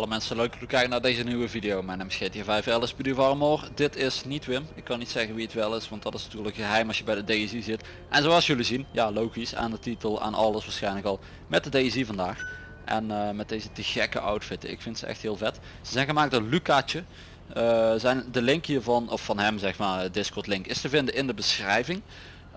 alle mensen leuk te kijken naar deze nieuwe video. Mijn naam is GTA 5 Alice Armor. Dit is niet Wim. Ik kan niet zeggen wie het wel is, want dat is natuurlijk geheim als je bij de DSI zit. En zoals jullie zien, ja logisch, aan de titel, aan alles waarschijnlijk al, met de DSI vandaag. En eh, met deze te gekke outfit. Ik vind ze echt heel vet. Ze zijn gemaakt door Lucaatje. Uh, zijn de link hiervan, of van hem zeg maar, Discord link, is te vinden in de beschrijving.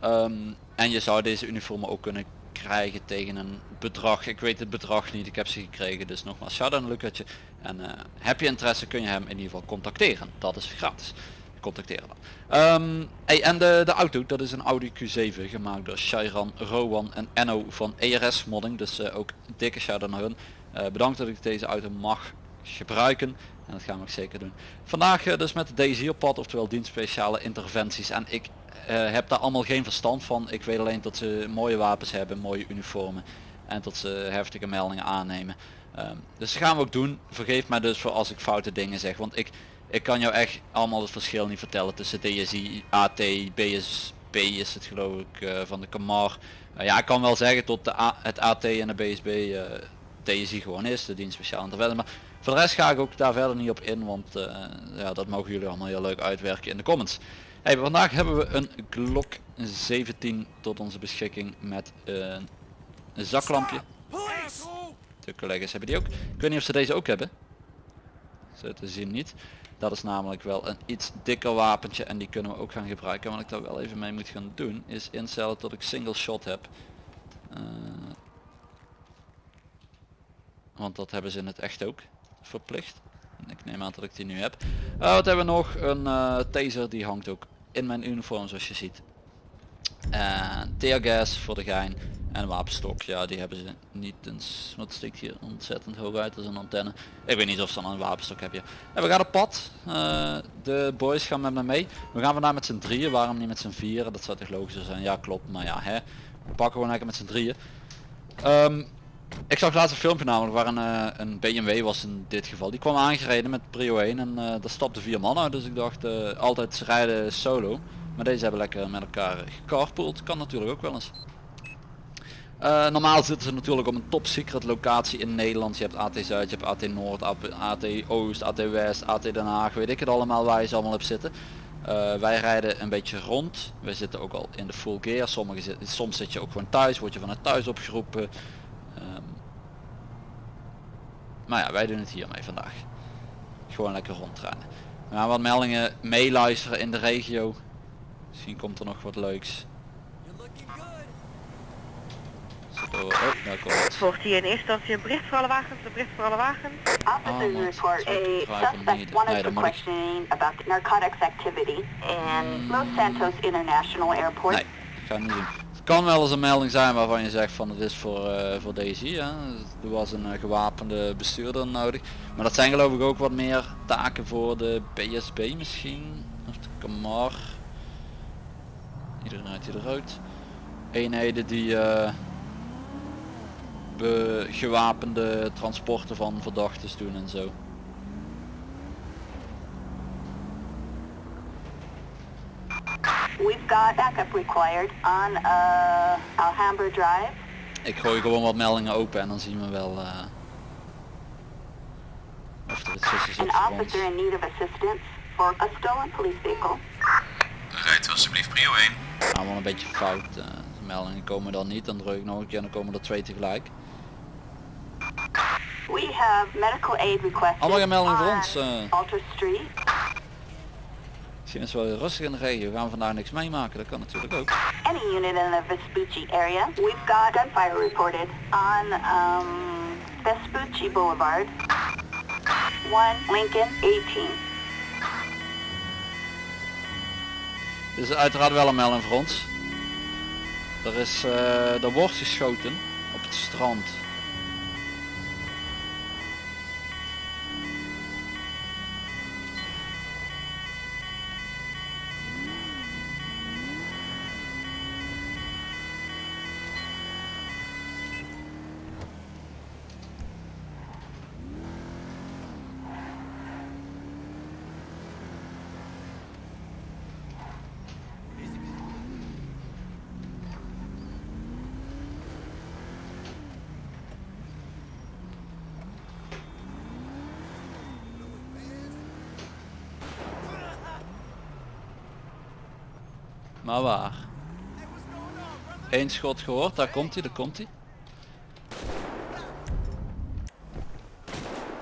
Ehm, en je zou deze uniformen ook kunnen krijgen tegen een bedrag. Ik weet het bedrag niet, ik heb ze gekregen. Dus nogmaals, shout out Lucatje. En uh, heb je interesse kun je hem in ieder geval contacteren. Dat is gratis. Contacteren dan. Um, hey, en de, de auto, dat is een Audi Q7 gemaakt door Shairan, Rowan en Enno van ERS Modding. Dus uh, ook dikke shout out naar hun. Uh, bedankt dat ik deze auto mag gebruiken. En dat gaan we zeker doen. Vandaag dus met de op pad, oftewel dienst speciale interventies. En ik heb daar allemaal geen verstand van. Ik weet alleen dat ze mooie wapens hebben, mooie uniformen. En dat ze heftige meldingen aannemen. Um, dus dat gaan we ook doen. Vergeef mij dus voor als ik foute dingen zeg. Want ik, ik kan jou echt allemaal het verschil niet vertellen tussen DSI, AT, BSB is het geloof ik uh, van de Camar. Uh, ja, ik kan wel zeggen tot de A, het AT en de BSB uh, DSI gewoon is, de dienst speciaal interventie. Maar voor de rest ga ik ook daar verder niet op in, want ja, dat mogen jullie allemaal heel leuk uitwerken in de comments. Hey, vandaag hebben we een Glock 17 tot onze beschikking met een zaklampje. De collega's hebben die ook. Ik weet niet of ze deze ook hebben. Ze te zien niet. Dat is namelijk wel een iets dikker wapentje en die kunnen we ook gaan gebruiken. Wat ik daar wel even mee moet gaan doen is instellen tot ik single shot heb. Uh, want dat hebben ze in het echt ook verplicht. Ik neem aan dat ik die nu heb. Uh, wat hebben we nog? Een uh, taser die hangt ook in mijn uniform zoals je ziet. En teargas voor de gein. En wapenstok, ja die hebben ze niet eens, wat stikt hier ontzettend hoog uit als een antenne. Ik weet niet of ze dan een wapenstok hebben. En we gaan op pad, uh, de boys gaan met me mee. We gaan vandaag met z'n drieën, waarom niet met z'n vieren? Dat zou toch logischer zijn, ja klopt, maar ja hè. We pakken gewoon lekker met z'n drieën. Um, ik zag laatst een filmpje namelijk waar een, uh, een BMW was in dit geval. Die kwam aangereden met Prio 1 en uh, daar stapten vier mannen Dus ik dacht uh, altijd rijden solo. Maar deze hebben lekker met elkaar gecarpoold. Kan natuurlijk ook wel eens. normaal zitten ze natuurlijk op een top secret locatie in Nederland. Je hebt AT Zuid, je hebt AT Noord, AT Oost, AT West, AT Den Haag. Weet ik het allemaal waar je ze allemaal hebt zitten. wij rijden een beetje rond. We zitten ook al in de full gear. Sommige, soms zit je ook gewoon thuis. Word je vanuit thuis opgeroepen. Um, maar ja, wij doen het hiermee vandaag. Gewoon lekker rondrijden. We gaan wat meldingen meeluisteren in de regio. Misschien komt er nog wat leuks. Zo, oh, daar komt het. Volgt hier in eerste instantie een bericht voor alle wagens, een bericht voor alle wagens. Officers oh, report a suspect wanted for questioning about narcotics activity in Los Santos International Airport. Nee, ga niet doen kan wel eens een melding zijn waarvan je zegt van het is voor, uh, voor deze hier. Er was een uh, gewapende bestuurder nodig. Maar dat zijn geloof ik ook wat meer taken voor de BSB misschien. Of de Camar. Iedereen uit hier eruit. Eenheden die uh, gewapende transporten van verdachten doen en zo. We've got backup required on uh, Alhambra Drive. Ik gooi gewoon wat meldingen open en dan zien we wel uh, of er iets is An officer in need of assistance for a stolen police vehicle. Rijdt alsjeblieft prio 1. Allemaal een beetje fout. Uh, de meldingen komen dan niet, dan druk ik nog een keer en dan komen er twee tegelijk. We have medical aid requested Allemaal meldingen voor ons. Uh. Alter Street. Het wel rustig in de regio. Gaan we vandaag niks meemaken. Dat kan natuurlijk ook. Any unit in the Vespucci area. We've got gunfire reported on um, Vespucci Boulevard. 1 Lincoln 18. Dit is uiteraard wel een melding voor ons. Er is, uh, er wordt geschoten op het strand. Eén schot gehoord, daar komt hij, daar komt hij.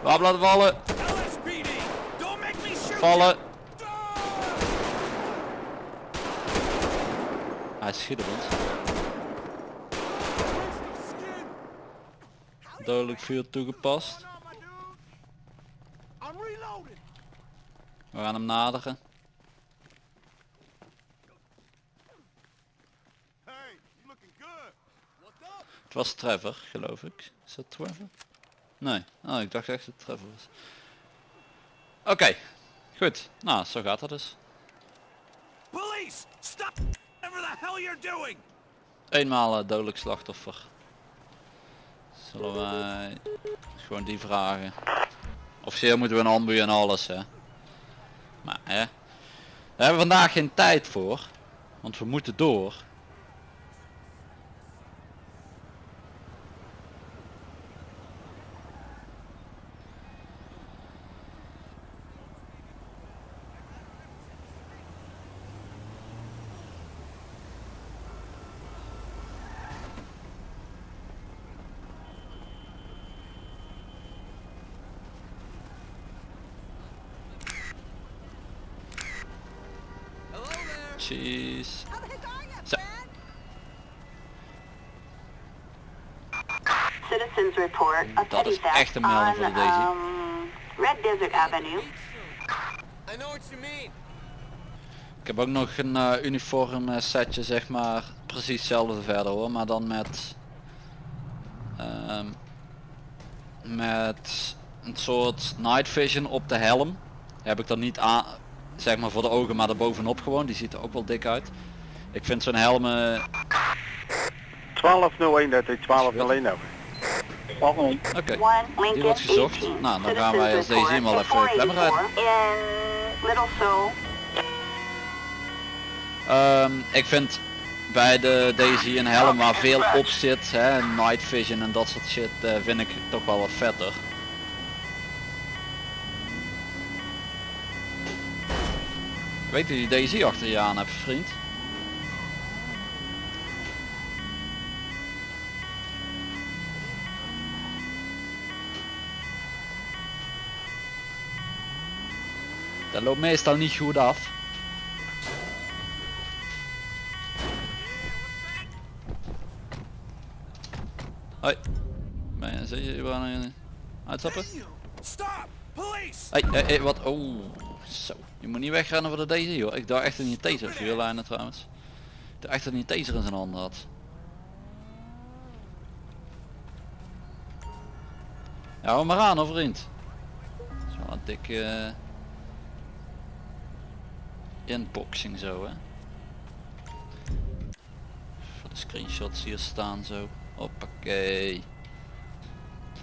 Wapen laten vallen, vallen. Hij schiet op ons. Dodelijk vuur toegepast. We gaan hem naderen. Het was Trevor, geloof ik. Is dat Trevor? Nee. Oh, ik dacht echt dat het Trevor was. Oké, goed. Nou, zo gaat dat dus. Police! Stop! Whatever the hell you're doing! Eenmaal eh, dodelijk slachtoffer. Zullen wij gewoon die vragen. Officieel moeten we een ambu en alles hè. Maar hè. Daar hebben we vandaag geen tijd voor. Want we moeten door. Zo. Citizens report a Dat petty is theft echt een melding on voor de Daisy. um, Red Desert Avenue. I know what you mean. Ik heb ook nog een eh, uniform eh, setje zeg maar precies hetzelfde verder hoor, maar dan met ehm, met een soort night vision op de helm. Heb ik dan niet aan zeg maar voor de ogen, maar bovenop gewoon. Die ziet er ook wel dik uit. Ik vind zo'n helm eh, 1201, dat is 1201 over. 1201. oké. Die wordt gezocht. 18. Nou, dan gaan wij als deze report even klemmen rijden. 484 In Little Seoul. Ehm, ik vind bij de Daisy een helm waar veel op zit, hè, night vision en dat soort shit, eh, vind ik toch wel wat vetter. Weet je die Daisy achter je aan hebt, vriend? Dat loopt meestal niet goed af. Hoi. Ben je, zit je überhaupt uitstappen? Stop! Police! Hé, hé, hé, wat? Oh, zo. Je moet niet wegrennen voor de Daisy hoor. Ik dacht echt dat hij een taser vuurlijnen trouwens. Ik dacht echt dat een taser in zijn handen had. Ja, hou maar aan hoor vriend. Dat is wel een dikke eh, inboxing zo hè. Voor de screenshots hier staan zo. Hoppakee.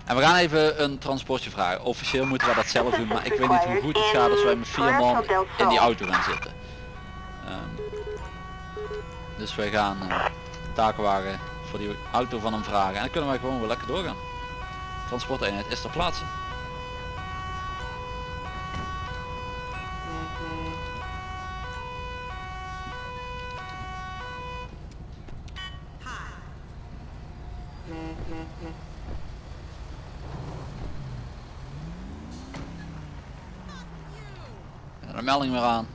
En we gaan even een transportje vragen. Officieel moeten we dat zelf doen, maar ik weet niet hoe goed het gaat als wij met vier man in die auto gaan zitten. Ehm, dus wij gaan eh, takenwagen voor die auto van hem vragen en dan kunnen wij gewoon weer lekker doorgaan. Transporteenheid is ter plaatse. herhaling weer aan.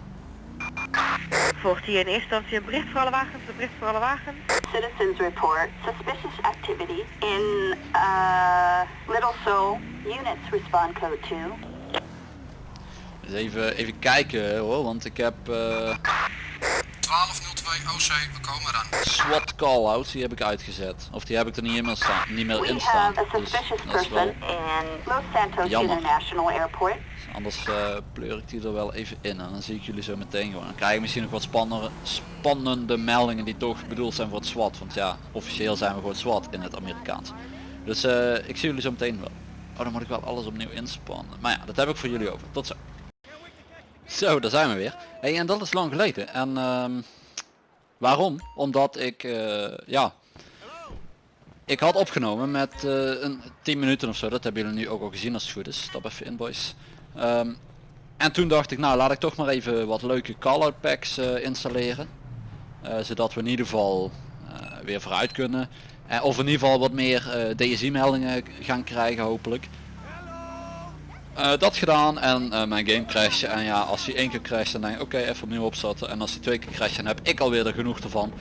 Volgt hier in eerste instantie een bericht voor alle wagens, een bericht voor alle wagens. Citizens report suspicious activity in uh, Little Soul. Units respond code 2. Even, even kijken hoor, want ik heb... Eh, uh... 12 Oh, we komen. SWAT call-out, die heb ik uitgezet. Of die heb ik er niet, in staan, niet meer in staan. Dus dat is wel jammer. Dus anders uh, pleur ik die er wel even in en dan zie ik jullie zo meteen gewoon. Dan krijg ik misschien nog wat spannende, spannende meldingen die toch bedoeld zijn voor het SWAT. Want ja, officieel zijn we gewoon SWAT in het Amerikaans. Dus eh, ik zie jullie zo meteen wel. Oh, dan moet ik wel alles opnieuw inspannen. Maar ja, dat heb ik voor jullie over. Tot zo. Zo, daar zijn we weer. Hey, en dat is lang geleden. En ehm waarom? Omdat ik, eh, ja, ik had opgenomen met eh, een 10 minuten of zo. Dat hebben jullie nu ook al gezien als het goed is. Stap even in boys. Ehm, en toen dacht ik, nou laat ik toch maar even wat leuke call-out packs eh, installeren. Zodat we in ieder geval weer vooruit kunnen. Of in ieder geval wat meer DSI meldingen gaan krijgen hopelijk. Eh, dat gedaan en eh, mijn game crasht en ja als hij één keer crasht dan denk ik oké even opnieuw opzetten en als hij twee keer crasht dan heb ik alweer er genoeg ervan.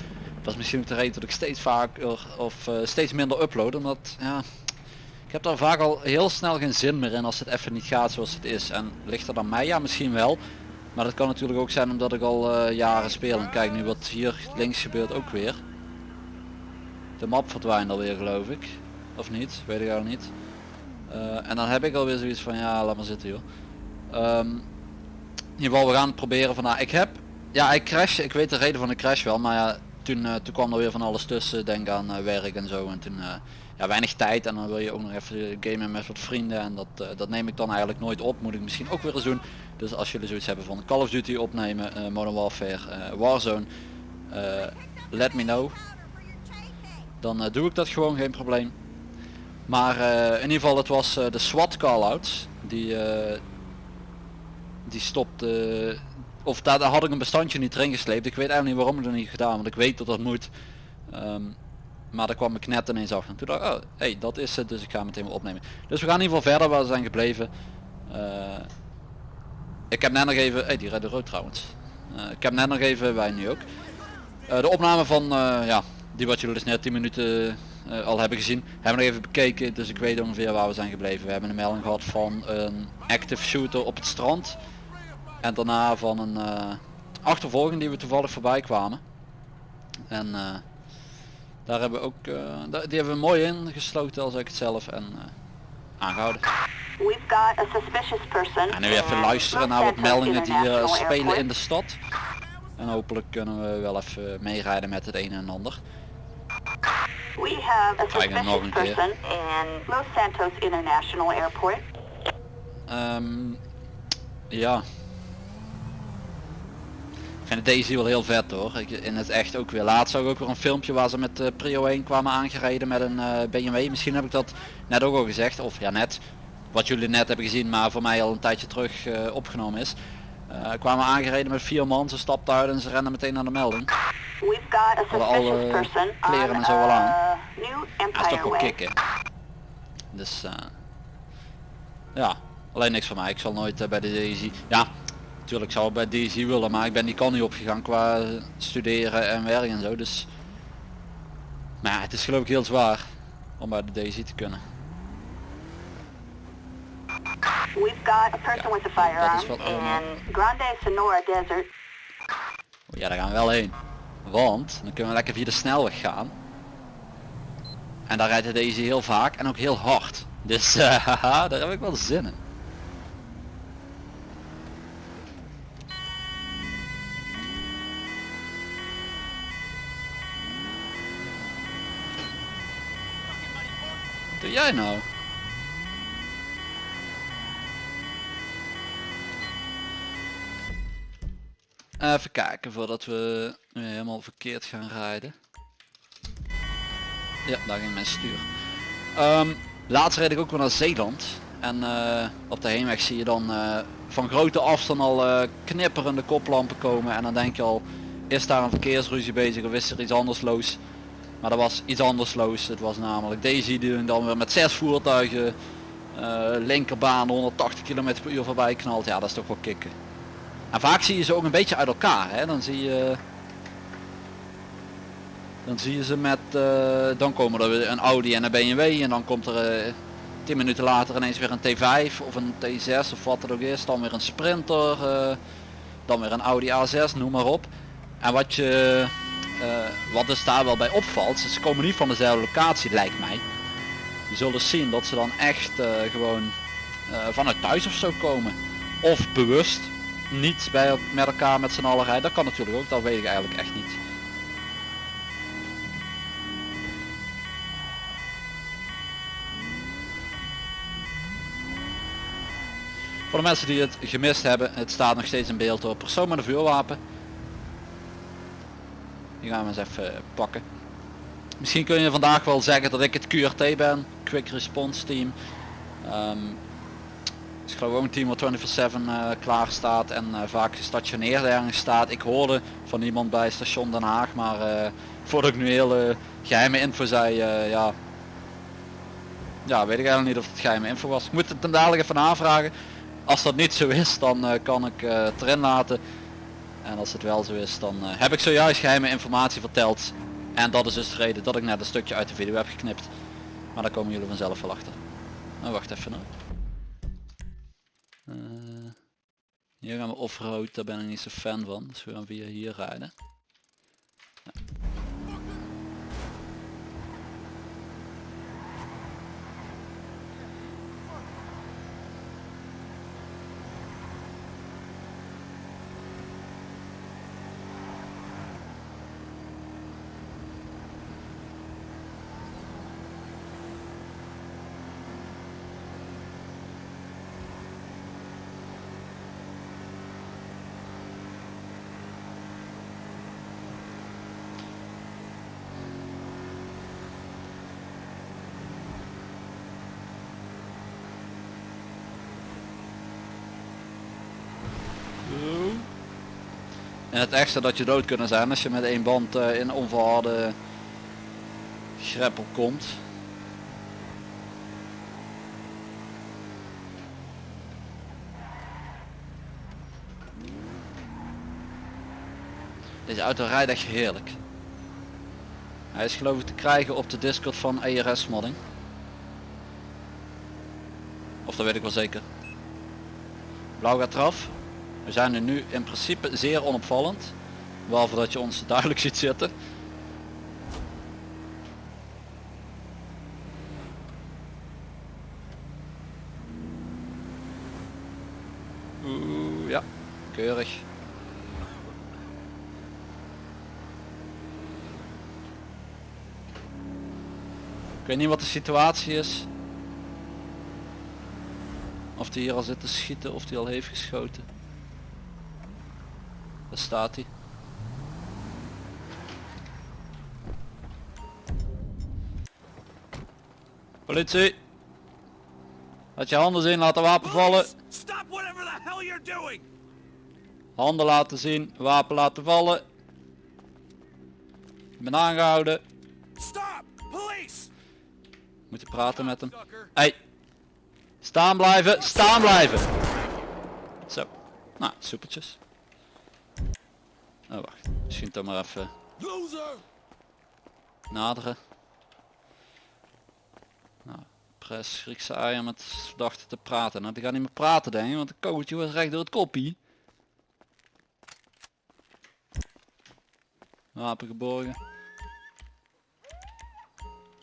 Dat is misschien ook de reden dat ik steeds vaker of eh, steeds minder upload omdat ja ik heb daar vaak al heel snel geen zin meer in als het even niet gaat zoals het is en ligt dan mij ja misschien wel maar dat kan natuurlijk ook zijn omdat ik al jaren speel en kijk nu wat hier links gebeurt ook weer. De map verdwijnt alweer geloof ik of niet weet ik al niet. Eh, en dan heb ik alweer zoiets van ja laat maar zitten joh. Ehm, in ieder geval we gaan proberen van nou, ik heb ja ik crash ik weet de reden van de crash wel maar ja toen, eh, toen kwam er weer van alles tussen denk aan eh, werk en zo en toen ja weinig tijd en dan wil je ook nog even gamen met wat vrienden en dat, dat neem ik dan eigenlijk nooit op moet ik misschien ook weer eens doen. Dus als jullie zoiets hebben van Call of Duty opnemen Modern Warfare Warzone let me know. Dan doe ik dat gewoon geen probleem maar eh, in ieder geval het was eh, de SWAT callouts die eh, die stopte of daar, daar had ik een bestandje niet erin gesleept. Ik weet eigenlijk niet waarom ik dat niet gedaan, want ik weet dat dat moet. Ehm, maar daar kwam ik net ineens af en toen dacht ik, oh hey, dat is het, dus ik ga meteen wel opnemen. Dus we gaan in ieder geval verder waar we zijn gebleven. Ik heb net nog even, hey, die redde rood trouwens. Ik heb net nog even, wij nu ook, de opname van, ja, die wat jullie dus net 10 minuten eh, al hebben gezien, hebben we nog even bekeken, dus ik weet ongeveer waar we zijn gebleven. We hebben een melding gehad van een active shooter op het strand. En daarna van een eh, achtervolging die we toevallig voorbij kwamen. En eh, daar hebben we ook, die hebben we mooi ingesloten als ik het zelf en eh, aangehouden. We've got a suspicious person. En nu even luisteren naar wat meldingen die International spelen in de stad. En hopelijk kunnen we wel even meerijden met het een en ander. We have a nog een keer. person in Los Santos International Airport. Ehm, ja. Ik vind deze wel heel vet hoor. Ik, in het echt ook weer. Laatst zag ik ook weer een filmpje waar ze met eh, Prio 1 kwamen aangereden met een eh, BMW. Misschien heb ik dat net ook al gezegd. Of ja net. Wat jullie net hebben gezien maar voor mij al een tijdje terug eh, opgenomen is. Eh, kwamen aangereden met vier man. Ze stapten uit en ze renden meteen naar de melding. We've got a Hadden alle kleren en zo al aan. uh, New Ja, is toch wel kicken. Dus eh, ja, alleen niks van mij. Ik zal nooit eh, bij de DSI. Ja, natuurlijk zou ik bij DSI willen, maar ik ben die kan niet opgegaan qua studeren en werk en zo. Dus, maar ja, het is geloof ik heel zwaar om bij de DSI te kunnen. We've got a person with a firearm in Grande Sonora Desert. Ja, daar gaan we wel heen. Want dan kunnen we lekker via de snelweg gaan. En daar rijdt de DSI heel vaak en ook heel hard. Dus eh, haha, daar heb ik wel zin in. Wat doe jij nou? Even kijken voordat we helemaal verkeerd gaan rijden. Ja, daar ging mijn stuur. Ehm, laatst reed ik ook wel naar Zeeland. En eh, op de heenweg zie je dan eh, van grote afstand al eh, knipperende koplampen komen. En dan denk je al, is daar een verkeersruzie bezig of is er iets anders los? Maar er was iets anders los. Het was namelijk deze die dan weer met zes voertuigen linkerbaan 180 km per uur voorbij knalt. Ja, dat is toch wel kicken. Vaak zie je ze ook een beetje uit elkaar. Hè? Dan zie je dan zie je ze met, eh, dan komen er een Audi en een BMW en dan komt er eh 10 minuten later ineens weer een T5 of een T6 of wat het ook is. Dan weer een Sprinter, eh, dan weer een Audi A6, noem maar op. En wat je, wat dus daar wel bij opvalt, ze komen niet van dezelfde locatie lijkt mij. Je zult zien dat ze dan echt gewoon vanuit thuis of zo komen. Of bewust niet bij, met elkaar met z'n allen rijden. Dat kan natuurlijk ook, dat weet ik eigenlijk echt niet. Voor de mensen die het gemist hebben, het staat nog steeds in beeld door persoon met een vuurwapen. Die gaan we eens even pakken. Misschien kun je vandaag wel zeggen dat ik het QRT ben, Quick Response Team. Ehm, geloof ook een team wat 24-7 eh, klaar staat en eh, vaak gestationeerd ergens staat. Ik hoorde van iemand bij station Den Haag, maar eh, voordat ik nu hele geheime info zei, ja, ja, weet ik eigenlijk niet of het geheime info was. Ik moet het dan dadelijk even aanvragen. Als dat niet zo is, dan kan ik het erin laten. En als het wel zo is, dan heb ik zojuist geheime informatie verteld. En dat is dus de reden dat ik net een stukje uit de video heb geknipt. Maar daar komen jullie vanzelf wel achter. Nou, wacht even nou. Eh, hier gaan we offroad, daar ben ik niet zo fan van. Dus we gaan via hier rijden. En het extra dat je dood kunnen zijn als je met één band eh, in onverharde greppel komt. Deze auto rijdt echt heerlijk. Hij is geloof ik te krijgen op de Discord van ERS modding. Of dat weet ik wel zeker. Blauw gaat eraf. We zijn er nu in principe zeer onopvallend. Behalve dat je ons duidelijk ziet zitten. Oeh, ja, keurig. Ik weet niet wat de situatie is. Of die hier al zit te schieten of die al heeft geschoten. Daar staat hij. Politie! Laat je handen zien, laat de wapen vallen. Stop whatever the hell you're doing! Handen laten zien, wapen laten vallen. Ik ben aangehouden. Stop! Police! Moet je praten met hem. Hey! Staan blijven, staan blijven! Zo. Nou, soepeltjes. Oh wacht, misschien toch maar even Loser! naderen. Nou, press Griekse eier met verdachte te praten. Nou, die gaat niet meer praten denk ik, want de kogeltje was recht door het koppie. Wapen geborgen.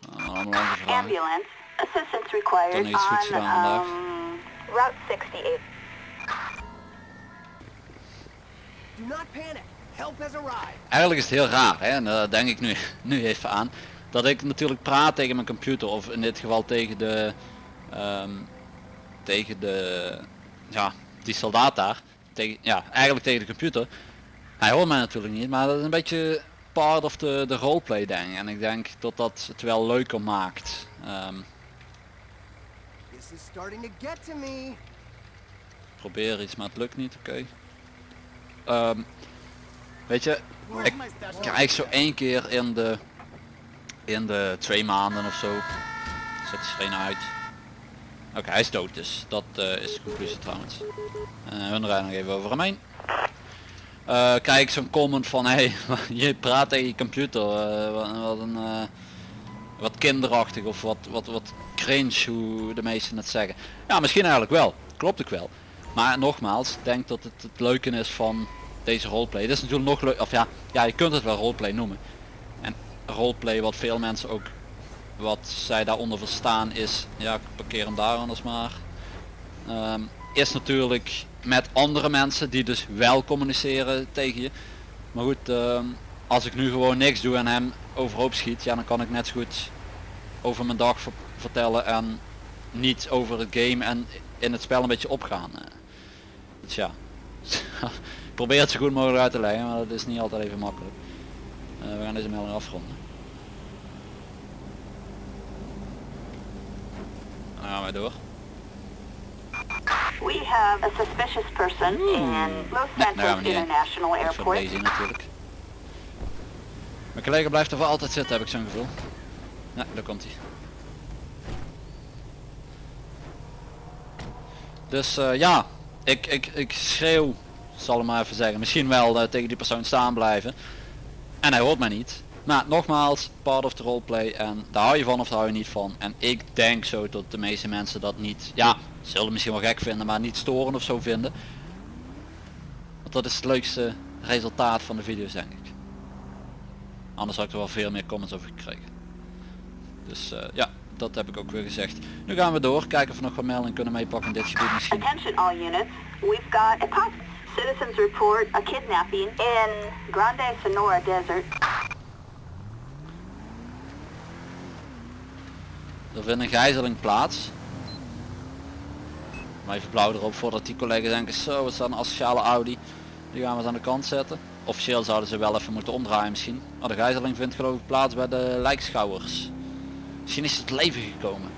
Nou, allemaal. Ambulance. Assistance Dan required iets goeds on gedaan vandaag. um, Route 68. Do not panic. Eigenlijk is het heel raar, hè? en daar denk ik nu, nu even aan, dat ik natuurlijk praat tegen mijn computer, of in dit geval tegen de, ehm, tegen de, ja, die soldaat daar, tegen, ja, eigenlijk tegen de computer. Hij hoort mij natuurlijk niet, maar dat is een beetje part of de, de roleplay denk. En ik denk dat dat het wel leuker maakt. This is starting to get to me. probeer iets, maar het lukt niet, oké. Ehm, weet je, ik krijg zo één keer in de, in de twee maanden of zo, zet de screen uit. Oké, hij is dood dus, dat eh, is de conclusie trouwens. Uh, we rijden nog even over hem heen. Eh, krijg ik zo'n comment van, hey, je praat tegen je computer, eh, wat, een... wat kinderachtig of wat, wat, wat cringe hoe de meesten het zeggen. Ja, misschien eigenlijk wel. Klopt ook wel. Maar nogmaals, denk dat het het leuke is van deze roleplay. Dit is natuurlijk nog leuk, of ja, ja, je kunt het wel roleplay noemen. En roleplay wat veel mensen ook, wat zij daaronder verstaan is, ja, ik parkeer hem daar anders maar. Ehm, is natuurlijk met andere mensen die dus wel communiceren tegen je. Maar goed, ehm, als ik nu gewoon niks doe en hem overhoop schiet, ja dan kan ik net zo goed over mijn dag ver- vertellen en niet over het game en in het spel een beetje opgaan. eh. Ja, probeer het zo goed mogelijk uit te leggen, maar dat is niet altijd even makkelijk. Eh, we gaan deze melding afronden. Dan gaan wij door. We have a suspicious person in Los we Santos heen. International voor Airport. deze natuurlijk. Mijn collega blijft er voor altijd zitten heb ik zo'n gevoel. Ja, daar komt hij. Dus eh, ja, ik, ik, ik schreeuw, zal ik maar even zeggen, misschien wel eh, tegen die persoon staan blijven. En hij hoort mij niet. Maar nogmaals, part of the roleplay en daar hou je van of daar hou je niet van. En ik denk zo dat de meeste mensen dat niet, ja, zullen misschien wel gek vinden, maar niet storen of zo vinden. Want dat is het leukste resultaat van de video's denk ik. Anders had ik er wel veel meer comments over gekregen. Dus eh, ja, dat heb ik ook weer gezegd. Nu gaan we door, kijken of we nog wat meldingen kunnen meepakken in dit gebied misschien. Citizens report a kidnapping in Grande Sonora Desert. Er vindt een gijzeling plaats. Maar even blauw erop voordat die collega's denken zo het staat een asociale Audi. Die gaan we eens aan de kant zetten. Officieel zouden ze wel even moeten omdraaien misschien. Maar de gijzeling vindt geloof ik plaats bij de lijkschouwers. Misschien is het leven gekomen.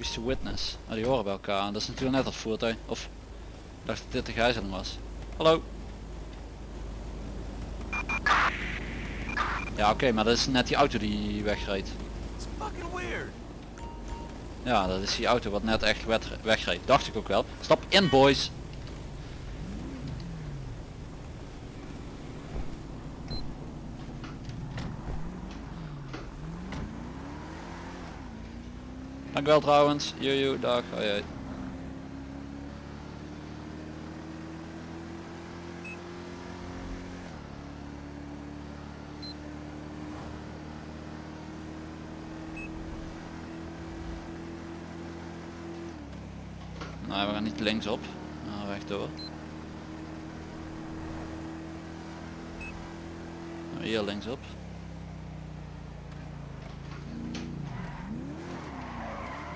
Is de witness? Oh, die horen bij elkaar. Dat is natuurlijk net dat voertuig. Of ik dacht dat dit de gijzeling was. Hallo. Ja oké, maar dat is net die auto die wegreed. Ja, dat is die auto wat net echt wegreed. Dacht ik ook wel. Stap in boys. Dank wel trouwens. Jojo, dag. Hoi. Nou, we gaan niet linksop. Nou, rechtdoor. Nou, hier linksop.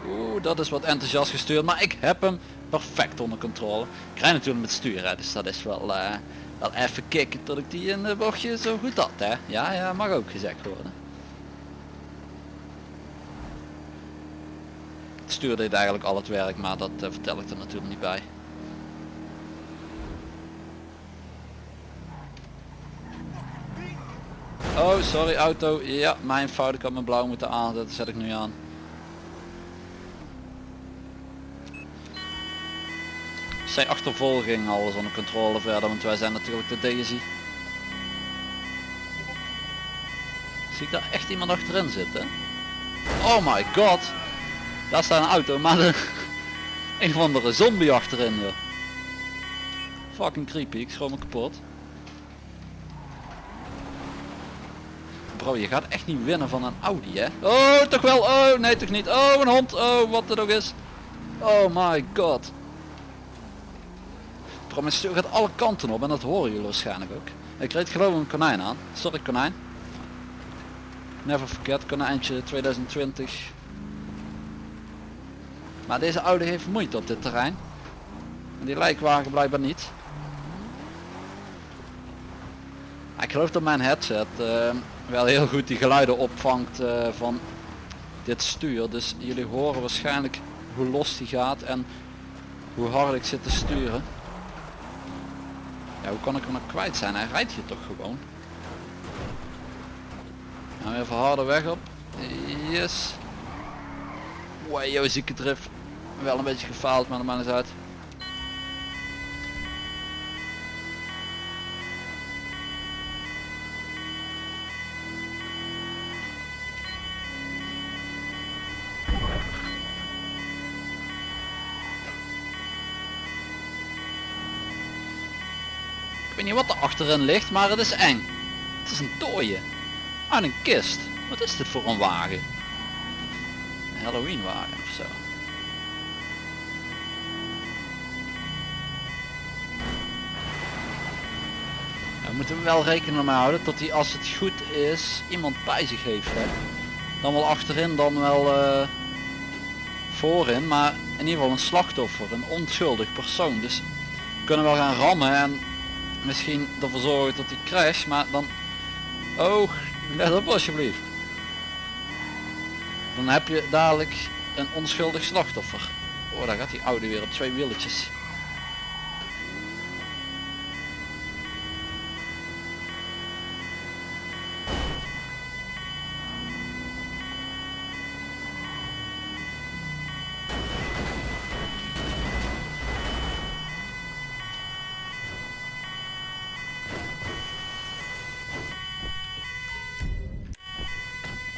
Oeh, dat is wat enthousiast gestuurd, maar ik heb hem perfect onder controle. Ik rij natuurlijk met sturen, dus dat is wel, eh, wel even kicken tot ik die in de bochtje zo goed had, hè. Ja, ja, mag ook gezegd worden. Het stuur deed eigenlijk al het werk, maar dat eh, vertel ik er natuurlijk niet bij. Oh, sorry auto. Ja, mijn fout. Ik had mijn blauw moeten aanzetten. Zet ik nu aan. Zijn achtervolging alles onder controle verder, want wij zijn natuurlijk de Daisy. Zie ik daar echt iemand achterin zitten? Oh my god! Daar staat een auto, maar een of andere zombie achterin. joh. Fucking creepy, ik schroom me kapot. Bro, je gaat echt niet winnen van een Audi, hè? Oh, toch wel? Oh, nee, toch niet? Oh, een hond. Oh, wat het ook is. Oh my god. Bro, mijn stuur gaat alle kanten op en dat horen jullie waarschijnlijk ook. Ik reed geloof een konijn aan. Sorry konijn. Never forget, konijntje 2020. Maar deze Audi heeft moeite op dit terrein. En die lijkwagen blijkbaar niet. Ik geloof dat mijn headset eh, wel heel goed die geluiden opvangt eh, van dit stuur. Dus jullie horen waarschijnlijk hoe los die gaat en hoe hard ik zit te sturen. Ja, hoe kan ik hem nou kwijt zijn? Hij rijdt hier toch gewoon. Nou, even harder weg op. Yes. Wow, zieke drift. Wel een beetje gefaald, maar dat maakt niet uit. Ik weet niet wat er achterin ligt, maar het is eng. Het is een dooie. Uit een kist. Wat is dit voor een wagen? Een Halloween wagen of zo. Ja, we moeten wel rekening mee houden dat hij als het goed is iemand bij zich heeft. Hè? Dan wel achterin, dan wel eh, voorin, maar in ieder geval een slachtoffer, een onschuldig persoon. Dus we kunnen wel gaan rammen en misschien ervoor zorgen dat hij crash, maar dan... Oh, let op alsjeblieft. Dan heb je dadelijk een onschuldig slachtoffer. Oh, daar gaat die oude weer op twee wieltjes.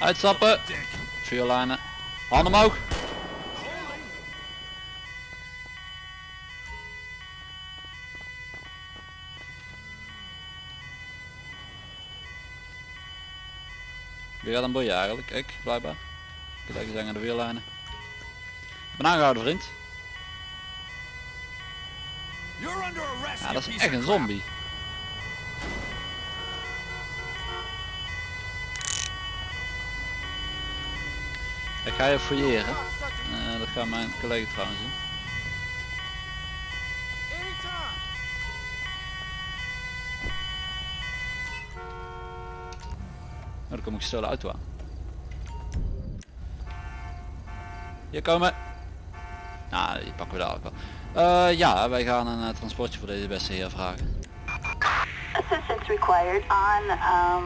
Uitstappen. Vuurlijnen. Handen omhoog. Wie gaat een boeien eigenlijk? Ik, blijkbaar. Kijk eens aan de wiellijnen. Ik ben aangehouden vriend. Ja, dat is echt een zombie. Ik ga je fouilleren. Eh, dat gaat mijn collega trouwens doen. Anytime. Oh, dan kom ik gestolen auto aan. Hier komen. Nou, die pakken we daar ook wel. Eh, ja, wij gaan een eh, transportje voor deze beste heer vragen. Assistance required on um,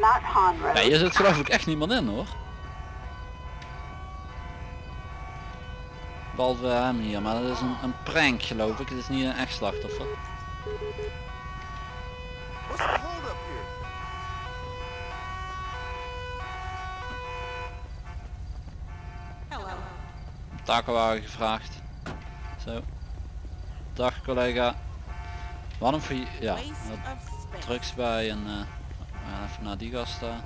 Mount. Ja, hier zit geloof ik echt niemand in hoor. Behalve hem hier, maar dat is een, een prank geloof ik. Het is niet een echt slachtoffer. Takenwagen gevraagd. Zo. Dag collega. Wat een voor ja, wat drugs bij en eh, we gaan even naar die gast daar.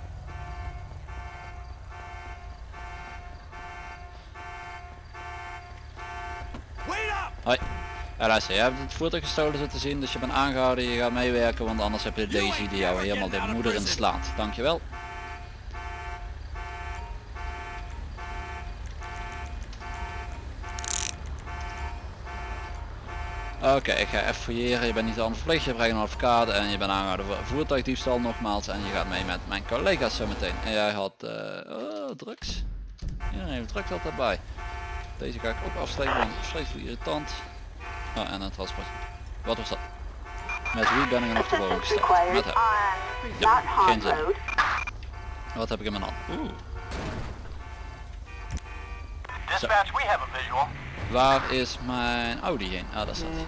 Hoi. Luister, je hebt het voertuig gestolen zitten zien, dus je bent aangehouden, je gaat meewerken, want anders heb je Daisy die jou helemaal de moeder in slaat. Dankjewel. Oké, ik ga even fouilleren. Je bent niet aan verplicht, je brengt een advocaat en je bent aangehouden voor voertuigdiefstal nogmaals en je gaat mee met mijn collega's zometeen. En jij had eh oh, drugs. Iedereen heeft drugs altijd bij. Deze ga ik ook afsteken, want het is vreselijk irritant. Oh, en een transport. Wat was dat? Met wie ben ik er nog te boven Assistance gestart? Met hem. Ja, geen zin. Wat heb ik in mijn hand? Oeh. Dispatch, we have a visual. Waar is mijn Audi heen? Ah, daar staat hij.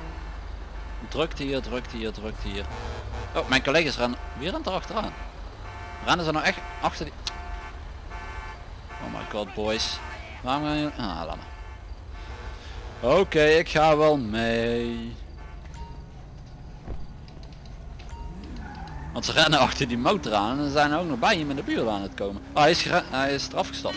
Drukt hier, drukt hier, drukt hier. Oh, mijn collega's rennen weer aan achteraan. Rennen ze nou echt achter die... Oh my god, boys. Waarom gaan jullie... Ah, laat maar. Oké, ik ga wel mee. Want ze rennen achter die motor aan en zijn ook nog bij hem in de buurt aan het komen. Oh, hij is, hij is eraf gestapt.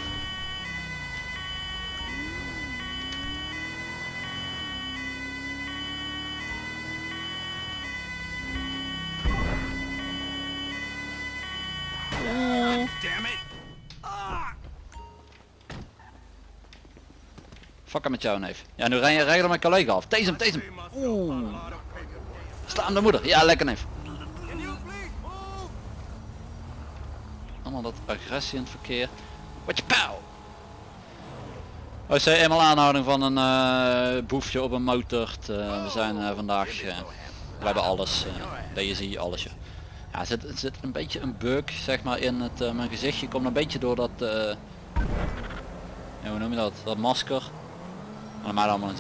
Hem met jou neef. Ja, nu ren je regel mijn collega af. Deze hem, deze hem. Oeh. Sla de moeder. Ja, lekker neef. Allemaal dat agressie in het verkeer. Wat je pauw. OC eenmaal aanhouding van een eh, boefje op een motor. we zijn eh, vandaag, eh, we hebben alles. eh DSI, alles. Ja, Ja, er zit, zit een beetje een bug zeg maar in het, eh, mijn gezichtje. Komt een beetje door dat, eh, ja, hoe noem je dat, dat masker. Maar allemaal een.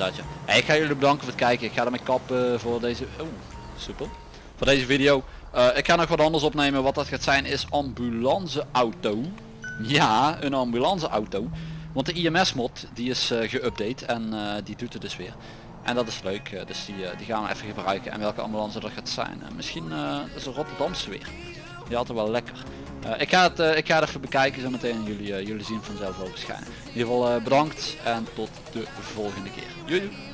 Hey, ik ga jullie bedanken voor het kijken. Ik ga ermee kappen voor deze, oeh, soepel. Voor deze video. Eh, ik ga nog wat anders opnemen. Wat dat gaat zijn is ambulanceauto. Ja, een ambulanceauto. Want de IMS mod die is eh, geüpdate en eh, die doet het dus weer. En dat is leuk, dus die, die gaan we even gebruiken. En welke ambulance dat gaat zijn. Misschien is een Rotterdamse weer. Die had er wel lekker. Eh, ik, ga het, eh, ik ga het even bekijken zo meteen. Jullie, eh, jullie zien vanzelf wel verschijnen. In ieder geval bedankt en tot de volgende keer. Doei.